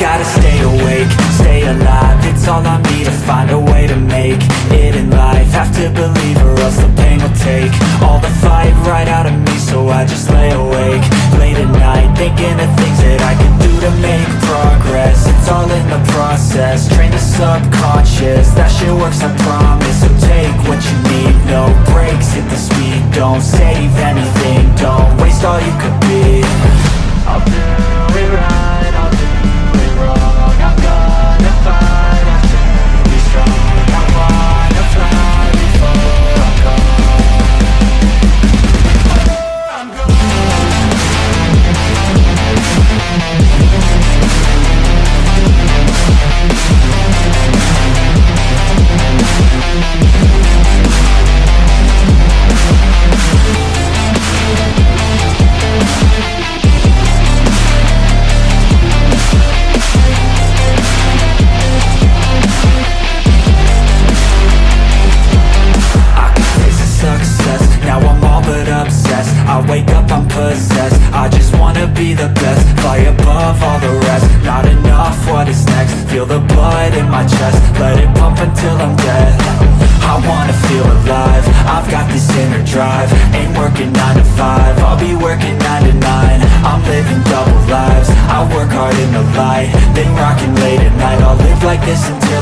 gotta stay awake, stay alive. It's all I need to find a way to make it in life. Have to believe or else the pain will take All the fight right out of me so I just lay awake Late at night thinking of things that I can do to make progress. It's all in the process, train the subconscious. That shit works I promise, so take obsessed I wake up, I'm possessed, I just wanna be the best. Fly above all the rest, not enough, what is next? Feel the blood in my chest, let it pump until I'm dead. I wanna feel alive, I've got this inner drive. Ain't working 9 to 5, I'll be working 9 to 9 I'm living double lives, I work hard in the light. Then rocking late at night, I'll live like this until